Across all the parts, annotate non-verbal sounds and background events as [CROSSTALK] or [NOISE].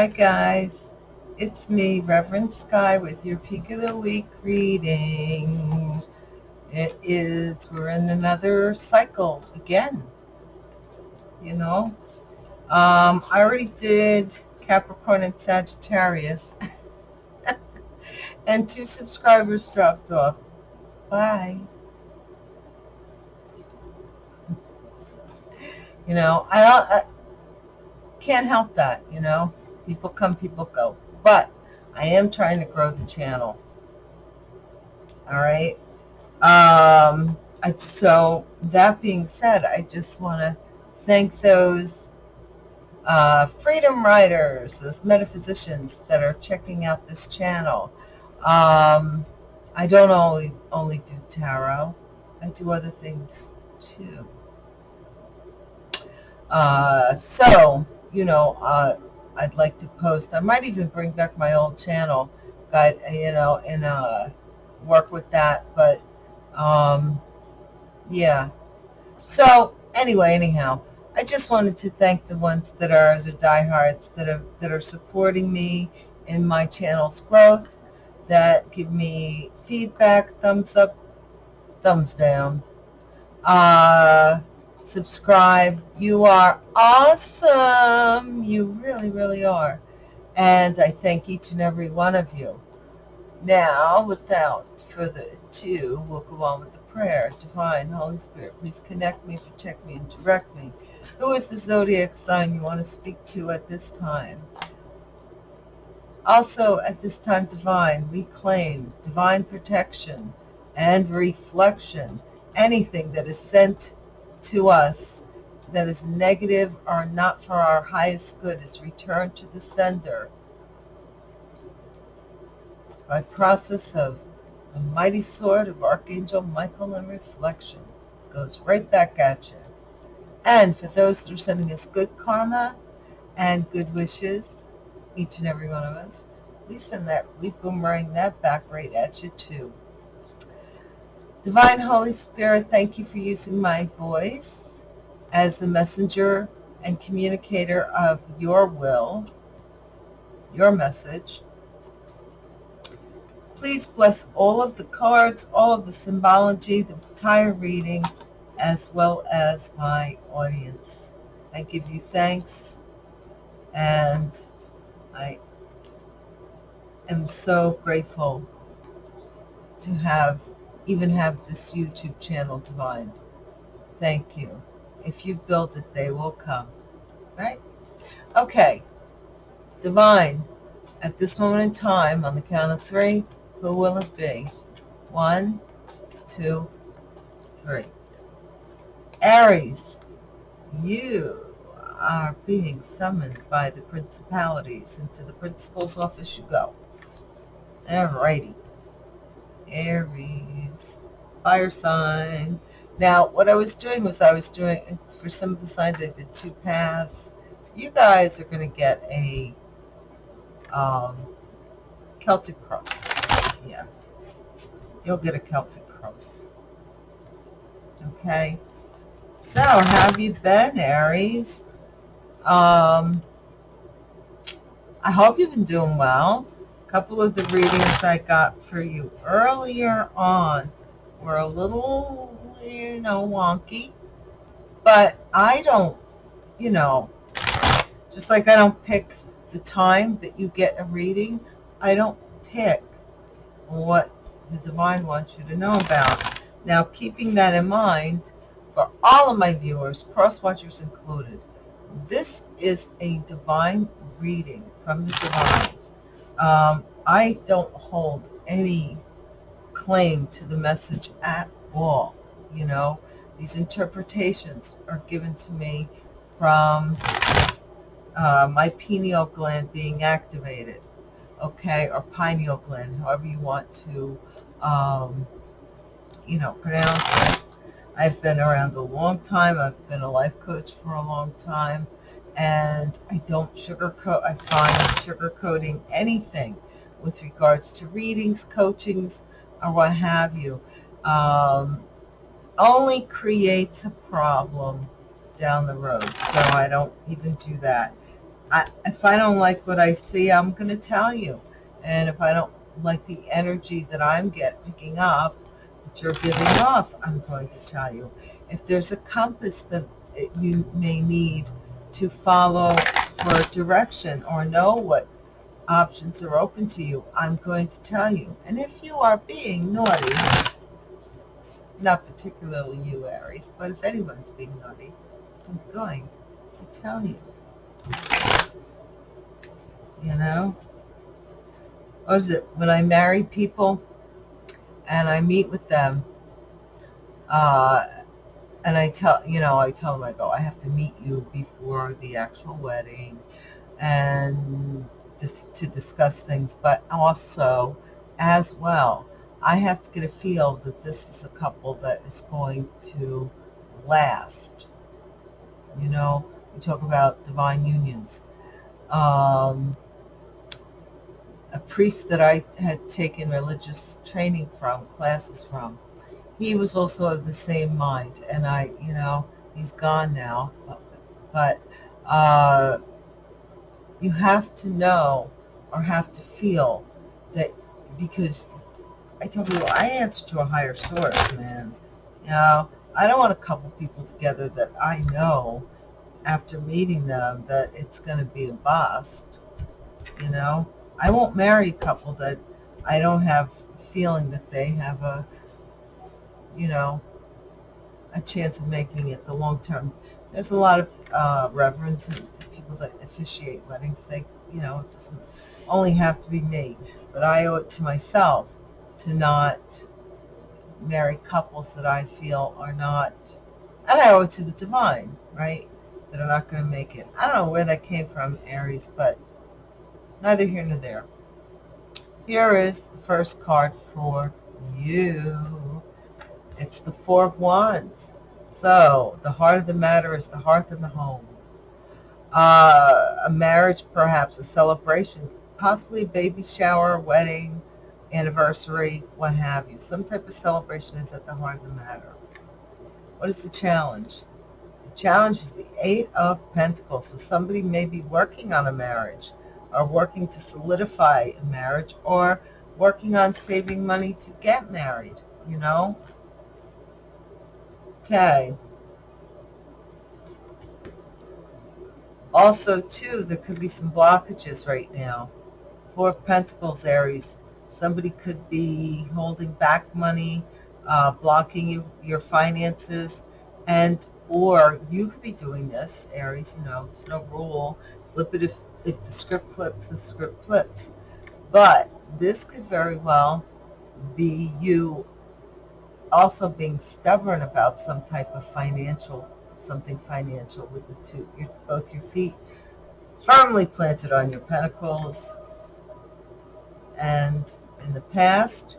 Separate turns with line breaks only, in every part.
Hi guys, it's me, Reverend Sky, with your Peak of the Week reading. It is, we're in another cycle again, you know. Um, I already did Capricorn and Sagittarius, [LAUGHS] and two subscribers dropped off. Bye. [LAUGHS] You know, I, I can't help that, you know. People come, people go. But I am trying to grow the channel. All right. Um, I, so that being said, I just want to thank those uh, freedom riders, those metaphysicians that are checking out this channel. Um, I don't only, only do tarot. I do other things too. Uh, so, you know, uh, I'd like to post. I might even bring back my old channel, guide, you know, and uh, work with that. But um, yeah. So anyway, anyhow, I just wanted to thank the ones that are the diehards that are that are supporting me in my channel's growth, that give me feedback, thumbs up, thumbs down. Uh, subscribe. You are awesome. You really, really are. And I thank each and every one of you. Now, without further ado, we'll go on with the prayer. Divine Holy Spirit, please connect me, protect me, and direct me. Who is the zodiac sign you want to speak to at this time? Also, at this time, divine, we claim divine protection and reflection. Anything that is sent to us that is negative or not for our highest good is returned to the sender by process of the mighty sword of Archangel Michael and reflection goes right back at you. And for those that are sending us good karma and good wishes, each and every one of us, we send that, we boomerang that back right at you too. Divine Holy Spirit, thank you for using my voice as a messenger and communicator of your will, your message. Please bless all of the cards, all of the symbology, the entire reading, as well as my audience. I give you thanks and I am so grateful to have even have this YouTube channel Divine. Thank you. If you build it, they will come. Right? Okay. Divine, at this moment in time, on the count of three, who will it be? One, two, three. Aries, you are being summoned by the principalities. Into the principal's office you go. Alrighty. Aries, fire sign. Now, what I was doing was I was doing, for some of the signs, I did two paths. You guys are going to get a um, Celtic cross. Yeah. You'll get a Celtic cross. Okay. So, how have you been, Aries? Um, I hope you've been doing well couple of the readings I got for you earlier on were a little, you know, wonky. But I don't, you know, just like I don't pick the time that you get a reading, I don't pick what the divine wants you to know about. Now, keeping that in mind, for all of my viewers, cross-watchers included, this is a divine reading from the divine. Um, I don't hold any claim to the message at all. You know, these interpretations are given to me from uh, my pineal gland being activated, okay, or pineal gland, however you want to, um, you know, pronounce it. I've been around a long time. I've been a life coach for a long time and I don't sugarcoat, I find sugarcoating anything with regards to readings, coachings, or what have you, um, only creates a problem down the road. So I don't even do that. I, if I don't like what I see, I'm going to tell you. And if I don't like the energy that I'm get picking up, that you're giving off, I'm going to tell you. If there's a compass that you may need to follow for direction or know what options are open to you, I'm going to tell you. And if you are being naughty, not particularly you, Aries, but if anyone's being naughty, I'm going to tell you. You know? What is it? When I marry people and I meet with them, uh, and I tell, you know, I tell them, I go, I have to meet you before the actual wedding and just to discuss things, but also as well, I have to get a feel that this is a couple that is going to last. You know, we talk about divine unions. Um, a priest that I had taken religious training from, classes from, he was also of the same mind. And I, you know, he's gone now. But uh, you have to know or have to feel that because I tell you, I answer to a higher source, man. You know, I don't want to couple people together that I know after meeting them that it's going to be a bust. You know, I won't marry a couple that I don't have a feeling that they have a, you know, a chance of making it the long term. There's a lot of uh, reverence and people that officiate weddings. They, you know, it doesn't only have to be me, but I owe it to myself to not marry couples that I feel are not, and I owe it to the divine, right? That are not going to make it. I don't know where that came from, Aries, but neither here nor there. Here is the first card for you. It's the Four of Wands. So, the heart of the matter is the hearth and the home. Uh, a marriage, perhaps, a celebration, possibly a baby shower, wedding, anniversary, what have you. Some type of celebration is at the heart of the matter. What is the challenge? The challenge is the Eight of Pentacles. So somebody may be working on a marriage or working to solidify a marriage or working on saving money to get married, you know? Okay. Also, too, there could be some blockages right now. Four Pentacles, Aries Somebody could be holding back money, uh, blocking you your finances, and or you could be doing this, Aries. You know, there's no rule. Flip it if if the script flips, the script flips. But this could very well be you also being stubborn about some type of financial, something financial with the two, your, both your feet firmly planted on your pentacles and in the past,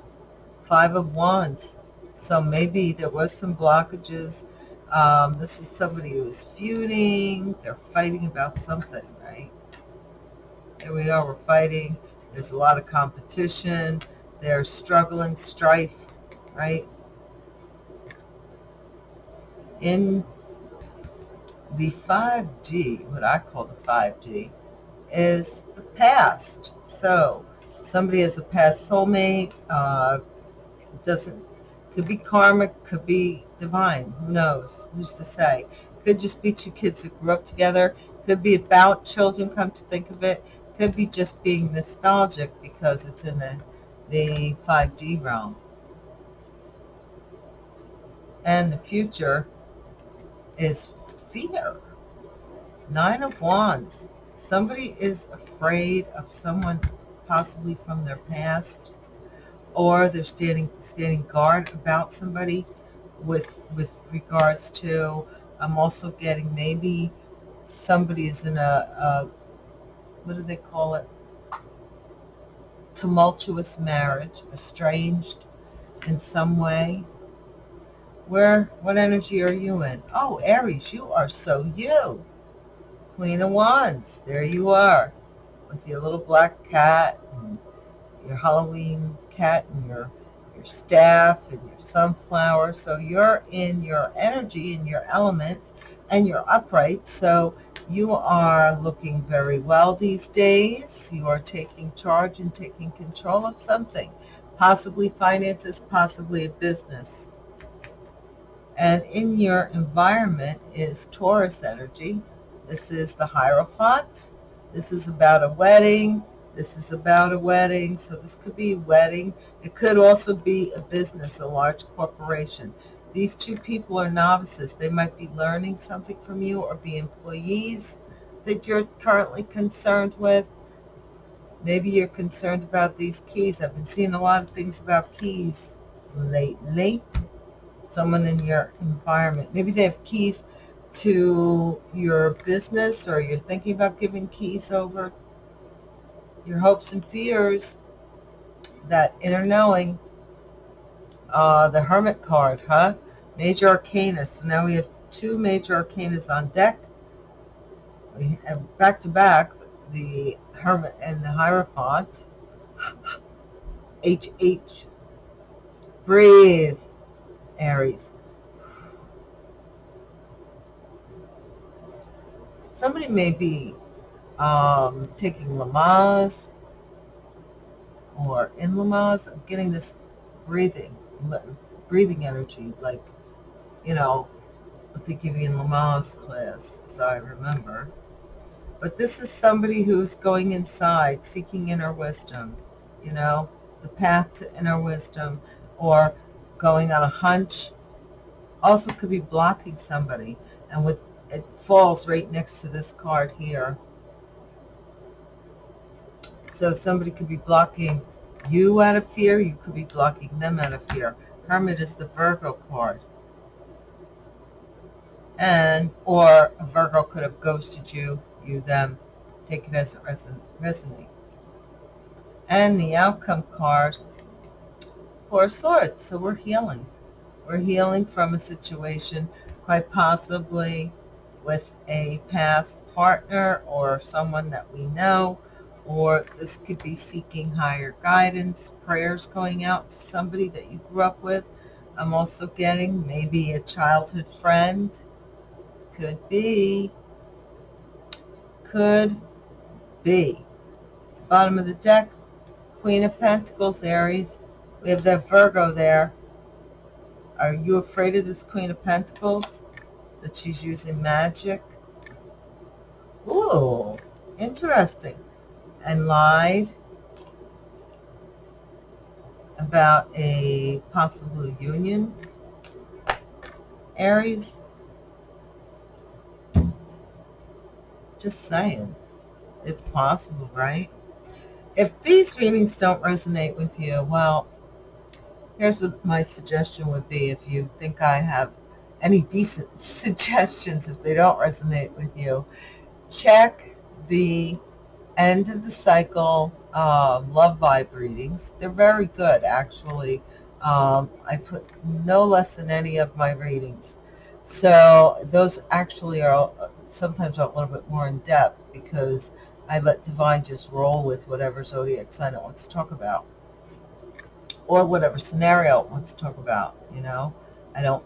Five of Wands. So maybe there was some blockages. Um, this is somebody who is feuding. They're fighting about something, right? Here we are, we're fighting. There's a lot of competition. They're struggling, strife, right? In the 5D, what I call the 5D, is the past. So somebody has a past soulmate. Uh, doesn't could be karmic, could be divine. Who knows? Who's to say? Could just be two kids that grew up together. Could be about children. Come to think of it, could be just being nostalgic because it's in the the 5D realm. And the future is fear. Nine of Wands. Somebody is afraid of someone possibly from their past, or they're standing standing guard about somebody with with regards to. I'm also getting maybe somebody is in a, a what do they call it? Tumultuous marriage, estranged in some way. Where, what energy are you in? Oh, Aries, you are so you. Queen of Wands, there you are with your little black cat and your Halloween cat and your your staff and your sunflower. So you're in your energy, in your element, and you're upright, so you are looking very well these days. You are taking charge and taking control of something, possibly finances, possibly a business. And in your environment is Taurus energy. This is the Hierophant. This is about a wedding. This is about a wedding. So this could be a wedding. It could also be a business, a large corporation. These two people are novices. They might be learning something from you or be employees that you're currently concerned with. Maybe you're concerned about these keys. I've been seeing a lot of things about keys lately. Someone in your environment. Maybe they have keys to your business or you're thinking about giving keys over. Your hopes and fears, that inner knowing, uh, the Hermit card, huh? Major Arcana. So now we have two Major Arcanas on deck. We have back to back the Hermit and the Hierophant. HH. Breathe, Aries. Somebody may be um, taking Lamaze or in Lamaze. I'm getting this breathing breathing energy, like, you know, what they give you in Lamaze class, as I remember. But this is somebody who's going inside, seeking inner wisdom, you know, the path to inner wisdom, or going on a hunch. Also could be blocking somebody, and with it falls right next to this card here. So somebody could be blocking you out of fear. You could be blocking them out of fear. Hermit is the Virgo card. And, or a Virgo could have ghosted you, you them. Take it as it resonates. And the outcome card, Four Swords. So we're healing. We're healing from a situation, quite possibly with a past partner or someone that we know or this could be seeking higher guidance, prayers going out to somebody that you grew up with. I'm also getting maybe a childhood friend. Could be. Could be. Bottom of the deck, Queen of Pentacles, Aries. We have that Virgo there. Are you afraid of this Queen of Pentacles? That she's using magic? Ooh, interesting and lied about a possible union. Aries, just saying, it's possible, right? If these readings don't resonate with you, well, here's what my suggestion would be if you think I have any decent [LAUGHS] suggestions if they don't resonate with you. Check the end of the cycle um, love vibe readings. They're very good, actually. Um, I put no less than any of my readings. So those actually are sometimes a little bit more in depth because I let Divine just roll with whatever zodiac sign it wants to talk about or whatever scenario it wants to talk about, you know. I don't,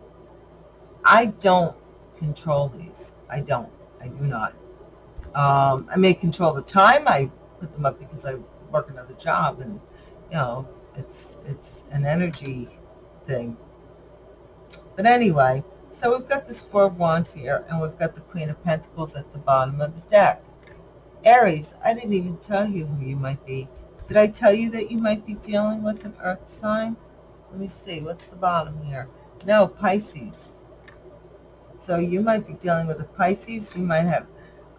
I don't control these. I don't. I do not. Um, I may control the time I put them up because I work another job and, you know, it's, it's an energy thing. But anyway, so we've got this Four of Wands here and we've got the Queen of Pentacles at the bottom of the deck. Aries, I didn't even tell you who you might be. Did I tell you that you might be dealing with an earth sign? Let me see, what's the bottom here? No, Pisces. So you might be dealing with a Pisces. You might have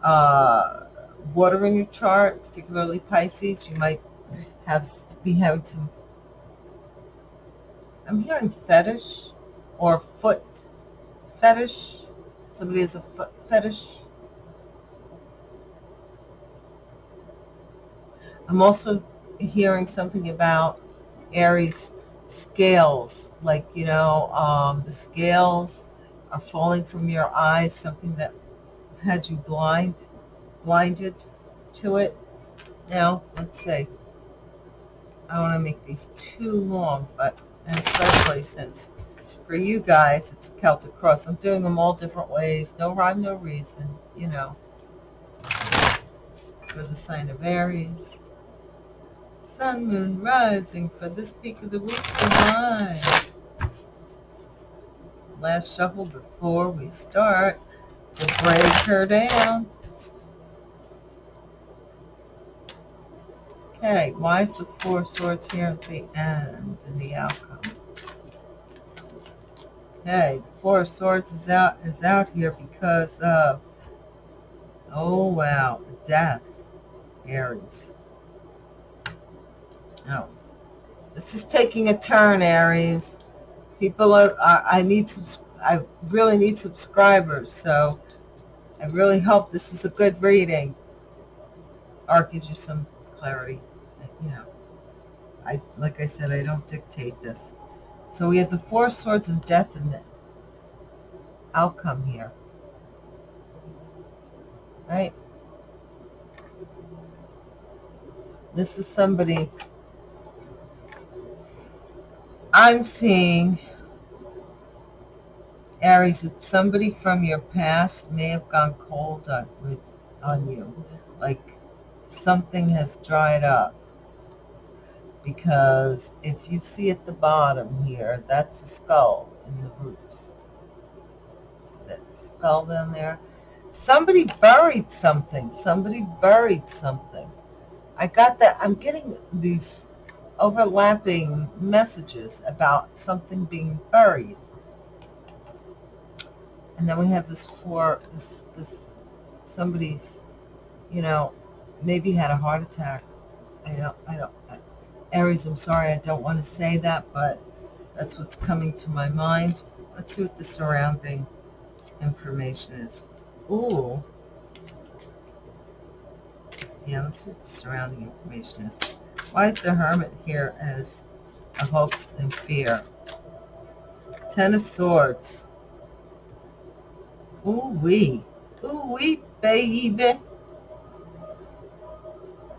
uh, water in your chart, particularly Pisces, you might have be having some, I'm hearing fetish or foot fetish. Somebody has a foot fetish. I'm also hearing something about Aries scales, like, you know, um, the scales are falling from your eyes, something that had you blind, blinded to it. Now, let's see. I want to make these too long, but especially since For you guys, it's Celtic Cross. I'm doing them all different ways. No rhyme, no reason, you know. For the sign of Aries. Sun, moon, rising for this peak of the week divine. Last shuffle before we start to break her down. Okay, why is the Four Swords here at the end in the outcome? Okay, the Four Swords is out is out here because of oh wow, death, Aries. Oh, this is taking a turn, Aries. People are, are I need. I really need subscribers, so I really hope this is a good reading. Or gives you some clarity. You know, I like I said, I don't dictate this. So we have the Four Swords and Death in the outcome here. Right? This is somebody I'm seeing Aries, that somebody from your past may have gone cold on, with, on you. Like something has dried up. Because if you see at the bottom here, that's a skull in the roots. See that skull down there? Somebody buried something. Somebody buried something. I got that. I'm getting these overlapping messages about something being buried. And then we have this for this this somebody's, you know, maybe had a heart attack. I don't I don't Aries, I'm sorry, I don't want to say that, but that's what's coming to my mind. Let's see what the surrounding information is. Ooh. Yeah, let's see what the surrounding information is. Why is the hermit here as a hope and fear? Ten of Swords. Ooh wee. Ooh wee, baby.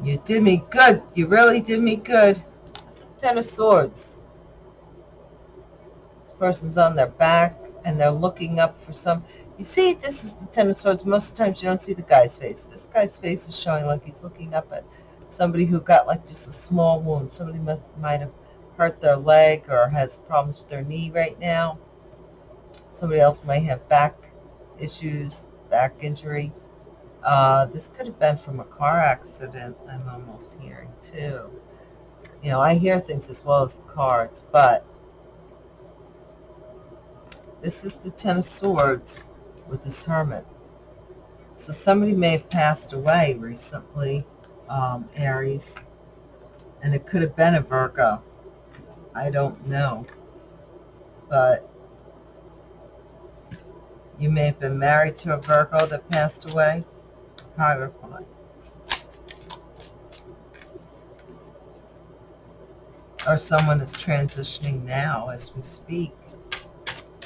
You did me good. You really did me good. Ten of Swords. This person's on their back and they're looking up for some... You see, this is the Ten of Swords. Most of the times you don't see the guy's face. This guy's face is showing like he's looking up at somebody who got like just a small wound. Somebody must, might have hurt their leg or has problems with their knee right now. Somebody else might have back issues, back injury. Uh, this could have been from a car accident, I'm almost hearing too. You know, I hear things as well as the cards, but this is the Ten of Swords with this Hermit. So somebody may have passed away recently um, Aries. And it could have been a Virgo. I don't know. But you may have been married to a Virgo that passed away. Hierophant. Or someone is transitioning now as we speak.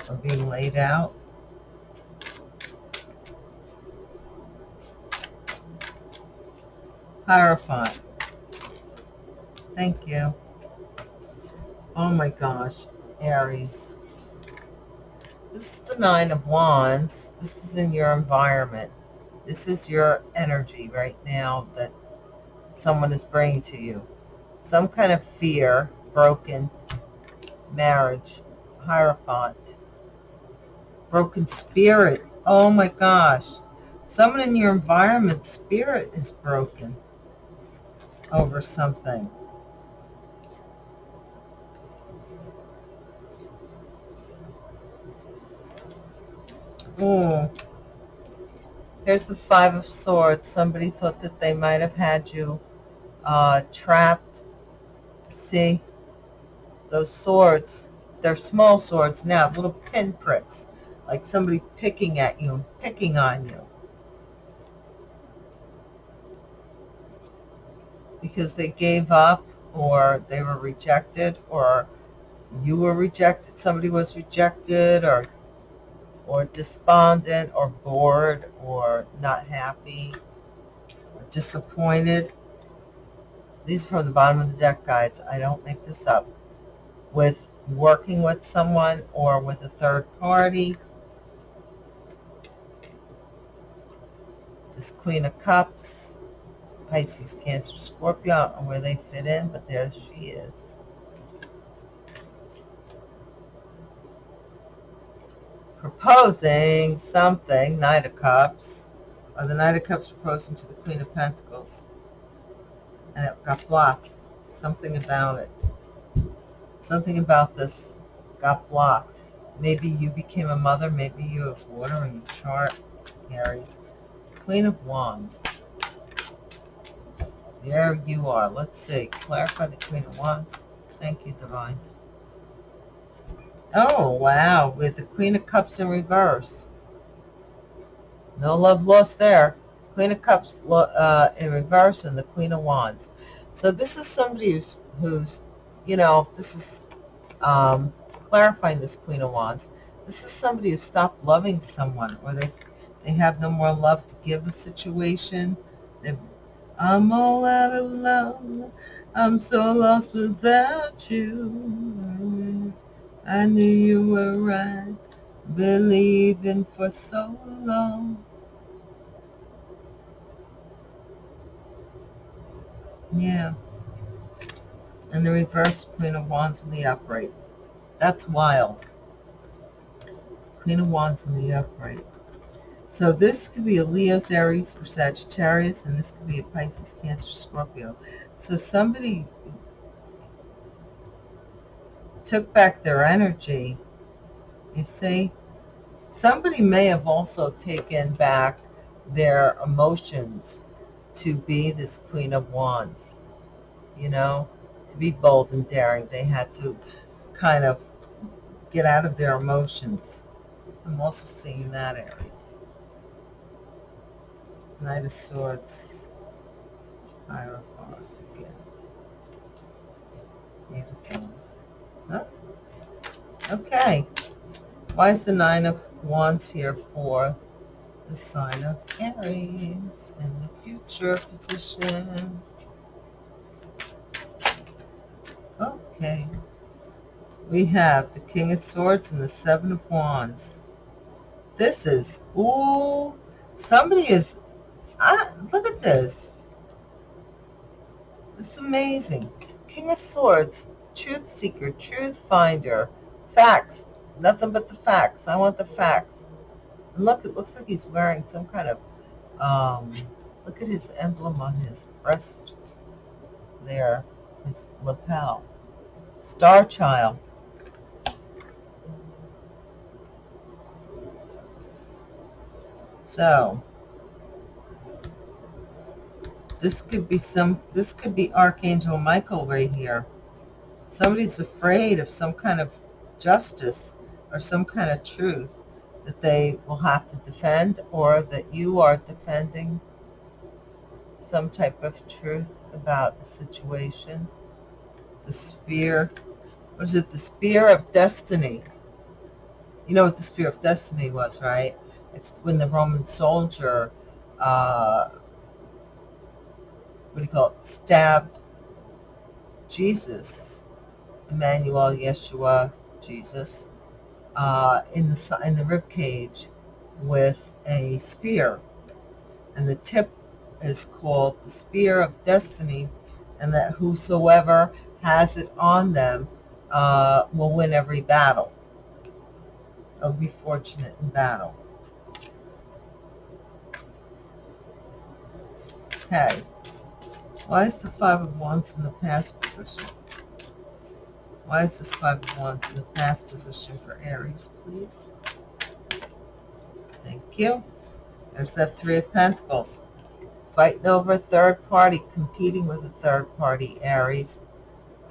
Or being laid out. Hierophant. Thank you. Oh my gosh, Aries. This is the Nine of Wands. This is in your environment. This is your energy right now that someone is bringing to you. Some kind of fear, broken marriage, Hierophant, broken spirit. Oh my gosh. Someone in your environment spirit is broken over something. Ooh. Here's the Five of Swords. Somebody thought that they might have had you uh, trapped. See? Those swords, they're small swords now, little pinpricks. Like somebody picking at you, picking on you. Because they gave up or they were rejected or you were rejected, somebody was rejected or or despondent or bored or not happy or disappointed. These are from the bottom of the deck, guys. I don't make this up. With working with someone or with a third party. This Queen of Cups, Pisces, Cancer, Scorpio, I where they fit in, but there she is. Proposing something, Knight of Cups, or the Knight of Cups proposing to the Queen of Pentacles. And it got blocked. Something about it. Something about this got blocked. Maybe you became a mother. Maybe you have water in your chart, Aries. Queen of Wands. There you are. Let's see. Clarify the Queen of Wands. Thank you, Divine. Oh, wow. With the Queen of Cups in reverse. No love lost there. Queen of Cups uh, in reverse and the Queen of Wands. So this is somebody who's, who's you know, this is um, clarifying this Queen of Wands. This is somebody who stopped loving someone or they they have no more love to give a situation. They've, I'm all out of love. I'm so lost without you. I knew you were right, believing for so long. Yeah. And the reverse Queen of Wands in the upright. That's wild. Queen of Wands in the upright. So this could be a Leo's, Aries, or Sagittarius, and this could be a Pisces, Cancer, Scorpio. So somebody took back their energy. You see? Somebody may have also taken back their emotions to be this Queen of Wands. You know, to be bold and daring, they had to kind of get out of their emotions. I'm also seeing that, Aries. Knight of Swords, Hierophant again. Eight of Wands. Huh? Okay. Why is the Nine of Wands here for the sign of Aries in the future position? Okay. We have the King of Swords and the Seven of Wands. This is, ooh, somebody is Ah, look at this. It's amazing. King of Swords, Truth Seeker, Truth Finder, Facts. Nothing but the facts. I want the facts. And look, it looks like he's wearing some kind of, um, look at his emblem on his breast there, his lapel. Star Child. So, this could be some, this could be Archangel Michael right here. Somebody's afraid of some kind of justice or some kind of truth that they will have to defend or that you are defending some type of truth about a situation. The spear, was it the spear of destiny? You know what the spear of destiny was, right? It's when the Roman soldier uh, what do you call it, stabbed Jesus, Emmanuel, Yeshua, Jesus, uh, in the in the rib cage with a spear, and the tip is called the spear of destiny, and that whosoever has it on them uh, will win every battle. Or be fortunate in battle. Okay. Why is the Five of Wands in the past position? Why is this Five of Wands in the past position for Aries, please? Thank you. There's that Three of Pentacles. Fighting over a third party, competing with a third party, Aries.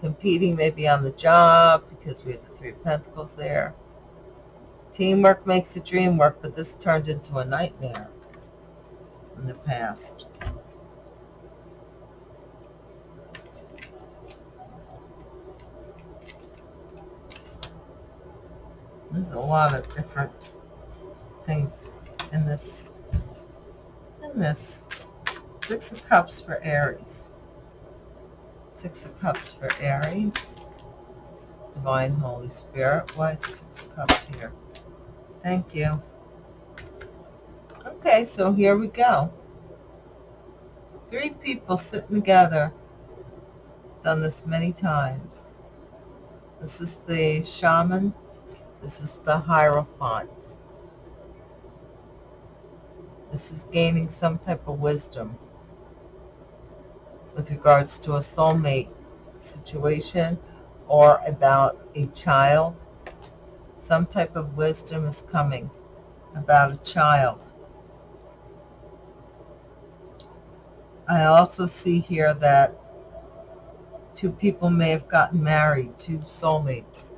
Competing maybe on the job because we have the Three of Pentacles there. Teamwork makes the dream work, but this turned into a nightmare in the past. There's a lot of different things in this. In this. Six of Cups for Aries. Six of Cups for Aries. Divine Holy Spirit. Why is Six of Cups here? Thank you. Okay, so here we go. Three people sitting together. Done this many times. This is the shaman. This is the Hierophant. This is gaining some type of wisdom with regards to a soulmate situation or about a child. Some type of wisdom is coming about a child. I also see here that two people may have gotten married, two soulmates.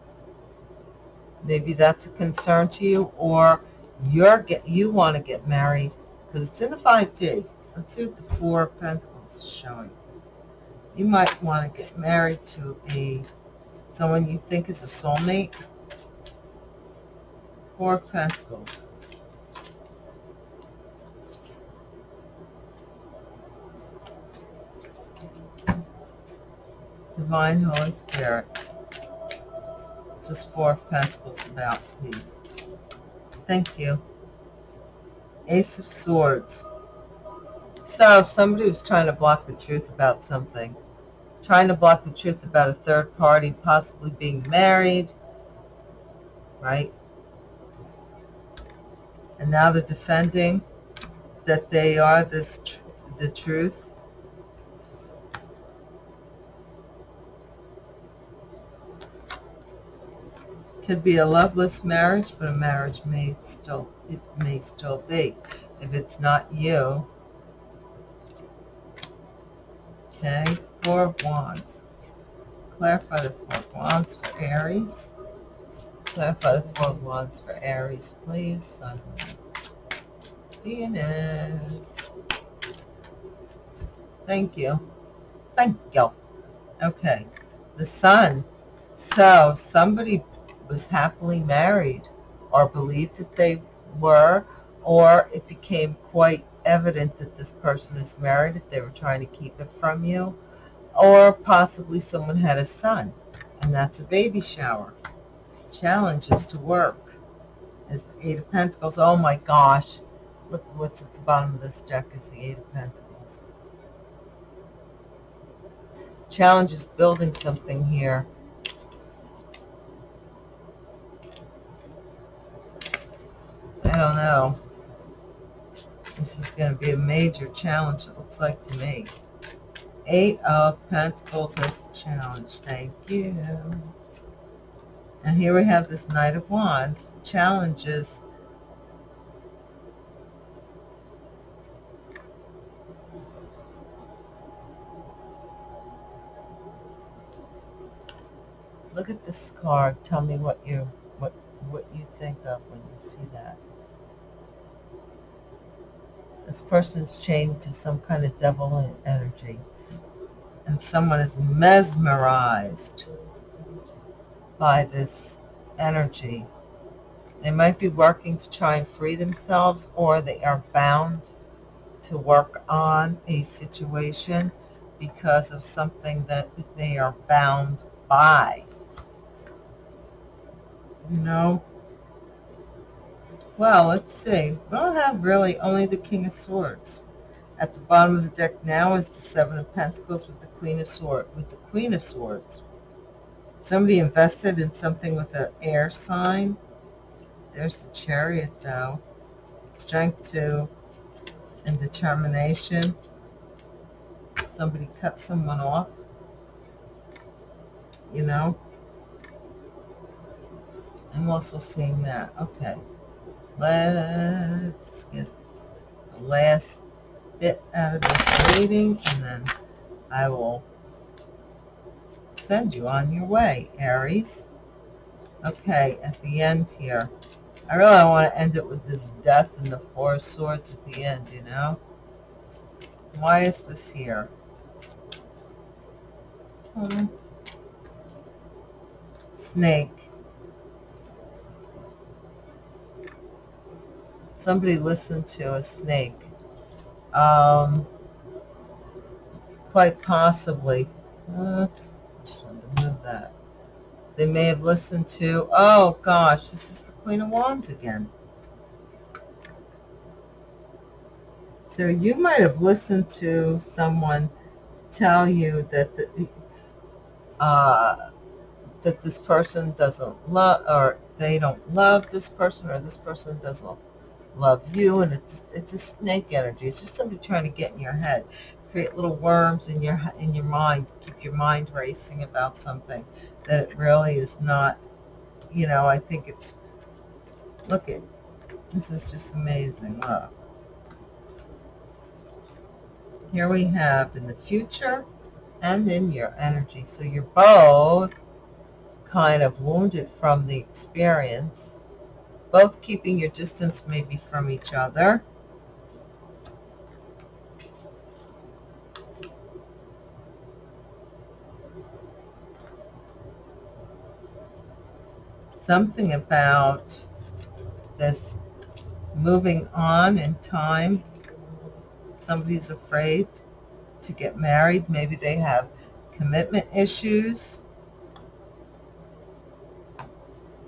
Maybe that's a concern to you or you're get, you want to get married because it's in the 5D. Let's see what the Four of Pentacles is showing. You might want to get married to a someone you think is a soulmate. Four of Pentacles. Divine Holy Spirit. What's this Four of Pentacles about, please? Thank you. Ace of Swords. So somebody was trying to block the truth about something. Trying to block the truth about a third party possibly being married. Right? And now they're defending that they are this tr the truth. Could be a loveless marriage, but a marriage may still it may still be. If it's not you, Okay, Four of Wands. Clarify the Four of Wands for Aries. Clarify the Four of Wands for Aries, please. Sun, Venus. Thank you. Thank you. Okay, the Sun. So somebody was happily married or believed that they were, or it became quite evident that this person is married if they were trying to keep it from you. Or possibly someone had a son, and that's a baby shower. Challenges to work. Is the Eight of Pentacles. Oh my gosh. Look what's at the bottom of this deck is the Eight of Pentacles. Challenges building something here. Don't know. This is going to be a major challenge, it looks like to me. Eight of Pentacles as the challenge. Thank you. And here we have this Knight of Wands. Challenges. Look at this card. Tell me what you what what you think of when you see that. This person's chained to some kind of devil energy. And someone is mesmerized by this energy. They might be working to try and free themselves or they are bound to work on a situation because of something that they are bound by. You know, well, let's see. We don't have really only the King of Swords. At the bottom of the deck now is the Seven of Pentacles with the Queen of Swords. With the Queen of Swords. Somebody invested in something with an air sign. There's the Chariot, though. Strength to and determination. Somebody cut someone off. You know. I'm also seeing that. Okay. Let's get the last bit out of this reading and then I will send you on your way, Aries. Okay, at the end here, I really want to end it with this death and the four swords at the end, you know? Why is this here? Hmm. Snake. Somebody listened to a snake. Um, quite possibly. Uh, just to move that. They may have listened to, oh gosh, this is the Queen of Wands again. So you might have listened to someone tell you that the, uh, that this person doesn't love, or they don't love this person, or this person doesn't love you, and it's it's a snake energy. It's just somebody trying to get in your head, create little worms in your in your mind, keep your mind racing about something that it really is not. You know, I think it's. Look at this is just amazing. Look. Here we have in the future and in your energy. So you're both kind of wounded from the experience, both keeping your distance maybe from each other. Something about this moving on in time somebody's afraid to get married. Maybe they have commitment issues.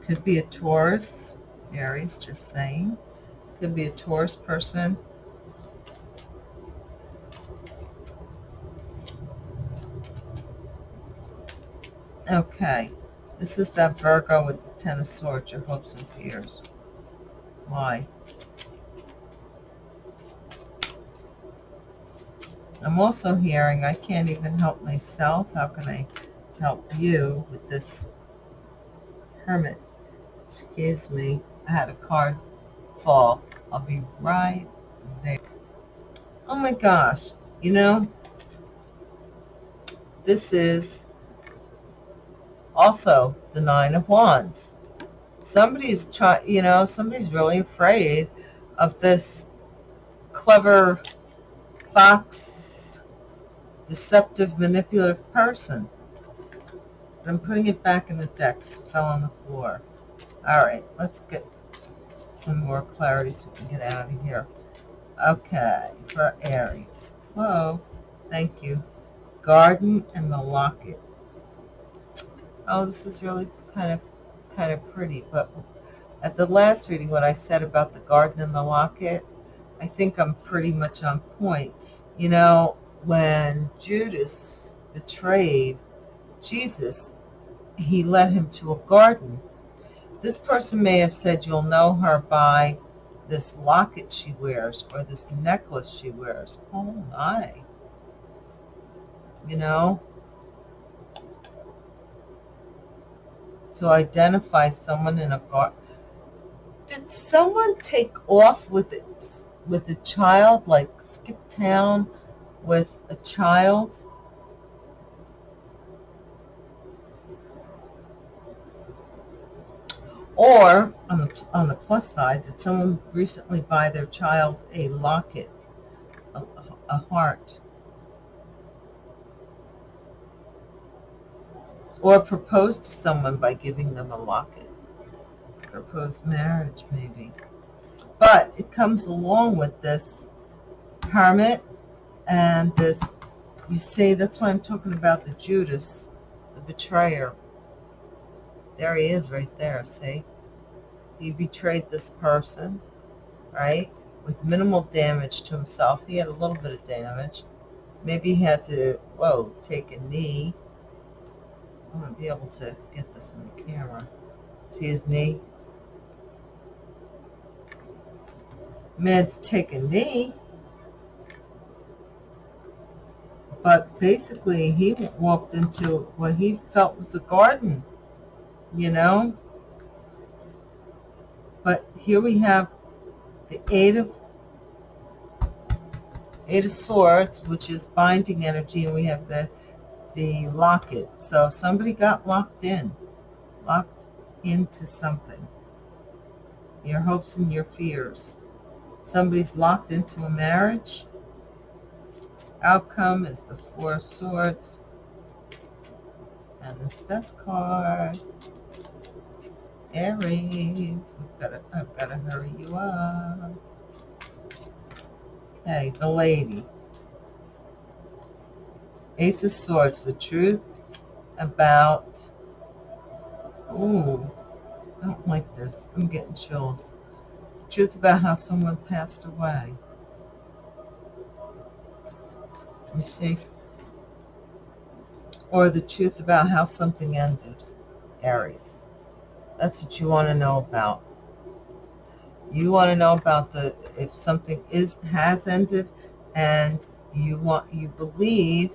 Could be a Taurus, Aries, just saying. Could be a Taurus person. Okay, this is that Virgo with the Ten of Swords, your hopes and fears. Why? I'm also hearing I can't even help myself. How can I help you with this hermit? Excuse me. I had a card fall. I'll be right there. Oh my gosh. You know, this is also the Nine of Wands. Somebody's trying, you know, somebody's really afraid of this clever fox deceptive, manipulative person. But I'm putting it back in the deck because it fell on the floor. All right, let's get some more clarity so we can get out of here. Okay, for Aries. Whoa, thank you. Garden and the locket. Oh, this is really kind of kind of pretty, but at the last reading, what I said about the garden and the locket, I think I'm pretty much on point. You know, when Judas betrayed Jesus, he led him to a garden. This person may have said, you'll know her by this locket she wears or this necklace she wears. Oh my. You know? To identify someone in a garden. Did someone take off with it, with a child, like skip town? with a child or on the, on the plus side did someone recently buy their child a locket a, a heart? Or propose to someone by giving them a locket? Proposed marriage maybe. But it comes along with this hermit and this, you see, that's why I'm talking about the Judas, the betrayer. There he is right there, see? He betrayed this person, right? With minimal damage to himself. He had a little bit of damage. Maybe he had to, whoa, take a knee. I'm going to be able to get this in the camera. See his knee? Man to take a knee But basically, he walked into what he felt was a garden, you know? But here we have the Eight of Eight of Swords, which is binding energy, and we have the the locket. So somebody got locked in, locked into something. Your hopes and your fears. Somebody's locked into a marriage outcome is the Four of Swords and the Death card. Aries, we've got to, I've got to hurry you up. Okay, the lady. Ace of Swords, the truth about Ooh, I don't like this. I'm getting chills. The truth about how someone passed away. You see? Or the truth about how something ended. Aries. That's what you want to know about. You want to know about the if something is has ended and you want you believe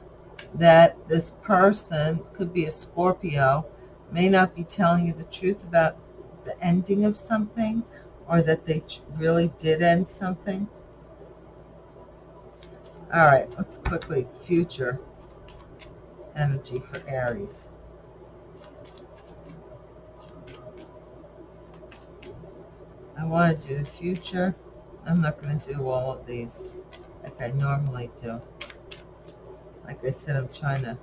that this person could be a Scorpio may not be telling you the truth about the ending of something or that they really did end something. All right, let's quickly future energy for Aries. I want to do the future. I'm not going to do all of these like I normally do. Like I said, I'm trying to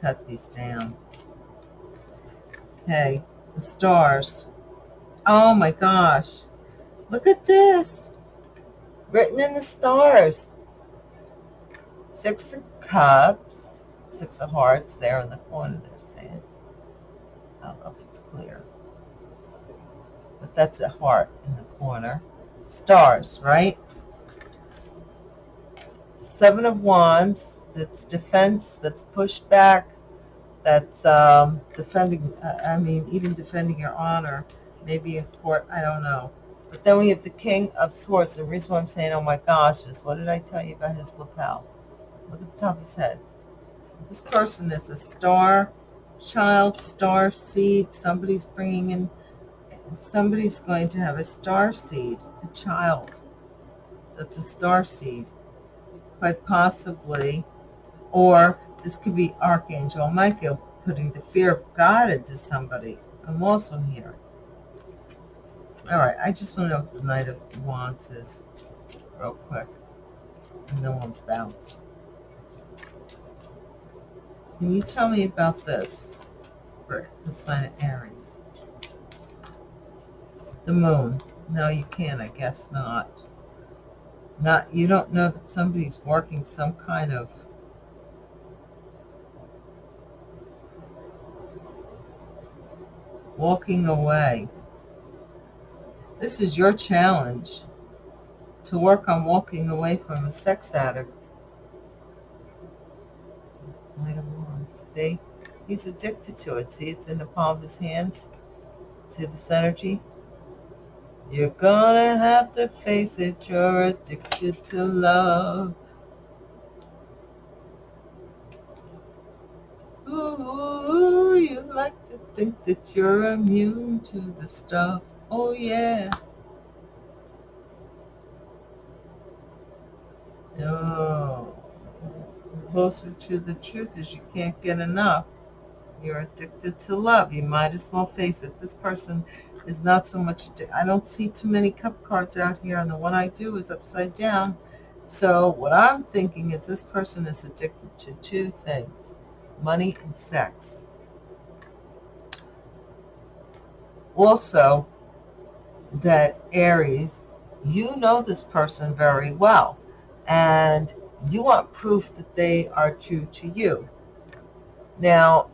cut these down. Okay, the stars. Oh my gosh. Look at this. Written in the stars. Six of Cups, Six of Hearts there in the corner they're saying. I don't know if it's clear. That's a heart in the corner. Stars, right? Seven of Wands, that's defense, that's pushed back, that's um, defending, I mean, even defending your honor, maybe in court, I don't know. But then we have the King of Swords. The reason why I'm saying, oh my gosh, is what did I tell you about his lapel? Look at the top of his head. This person is a star child, star seed. Somebody's bringing in, somebody's going to have a star seed, a child. That's a star seed. Quite possibly. Or this could be Archangel Michael putting the fear of God into somebody. I'm also here. All right, I just want to know what the Knight of Wands is real quick. And then we'll bounce. Can you tell me about this for the sign of Aries? The moon. No, you can't. I guess not. Not you don't know that somebody's working some kind of walking away. This is your challenge to work on walking away from a sex addict See? He's addicted to it. See, it's in the palm of his hands. See this energy? You're gonna have to face it. You're addicted to love. Ooh, you like to think that you're immune to the stuff. Oh, yeah. No closer to the truth is you can't get enough. You're addicted to love. You might as well face it. This person is not so much, I don't see too many cup cards out here, and the one I do is upside down. So what I'm thinking is this person is addicted to two things, money and sex. Also, that Aries, you know this person very well. And you want proof that they are true to you. Now,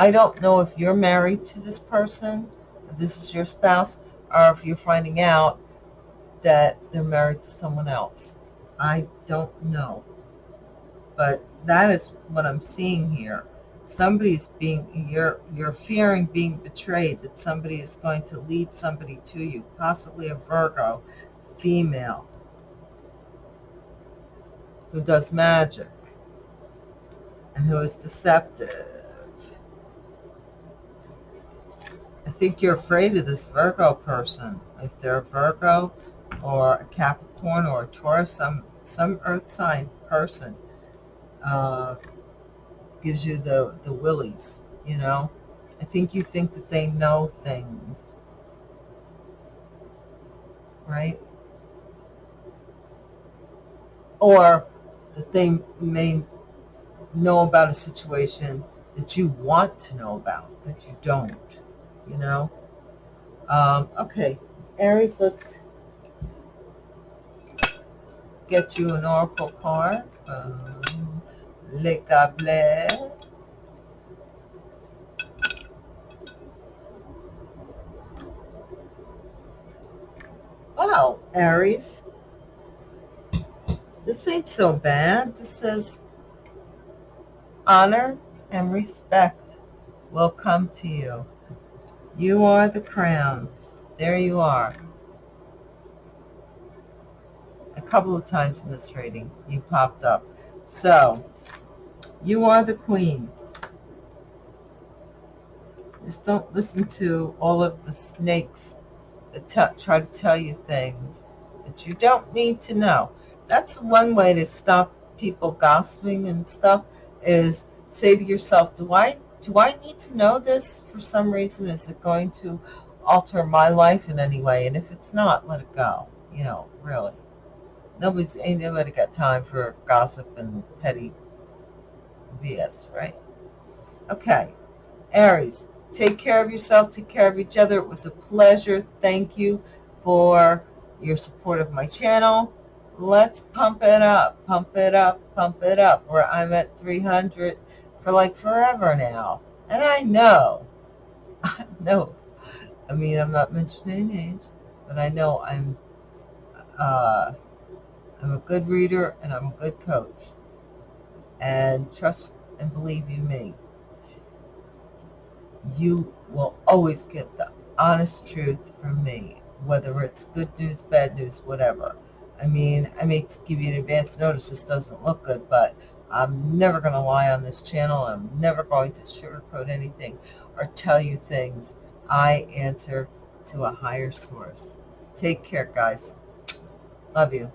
I don't know if you're married to this person, if this is your spouse, or if you're finding out that they're married to someone else. I don't know. But that is what I'm seeing here. Somebody's being, you're, you're fearing being betrayed, that somebody is going to lead somebody to you, possibly a Virgo, female, who does magic and who is deceptive. I think you're afraid of this Virgo person. If they're a Virgo or a Capricorn or a Taurus, some, some earth sign person uh, gives you the, the willies, you know. I think you think that they know things, right? Or that they may know about a situation that you want to know about, that you don't, you know. Um, okay, Aries, let's get you an oracle card. Um, Le cable Wow, Aries. This ain't so bad. This says honor and respect will come to you. You are the crown. There you are. A couple of times in this reading, you popped up. So, you are the queen. Just don't listen to all of the snakes that try to tell you things that you don't need to know. That's one way to stop people gossiping and stuff is say to yourself, do I, do I need to know this for some reason? Is it going to alter my life in any way? And if it's not, let it go. You know, really. Nobody's, ain't nobody got time for gossip and petty BS, right? Okay. Aries, take care of yourself. Take care of each other. It was a pleasure. Thank you for your support of my channel. Let's pump it up, pump it up, pump it up. Where I'm at 300 for like forever now. And I know, [LAUGHS] I know, I mean, I'm not mentioning names, but I know I'm, uh, I'm a good reader and I'm a good coach. And trust and believe you me, you will always get the honest truth from me, whether it's good news, bad news, whatever. I mean, I may give you an advance notice this doesn't look good, but I'm never going to lie on this channel. I'm never going to sugarcoat anything or tell you things. I answer to a higher source. Take care, guys. Love you.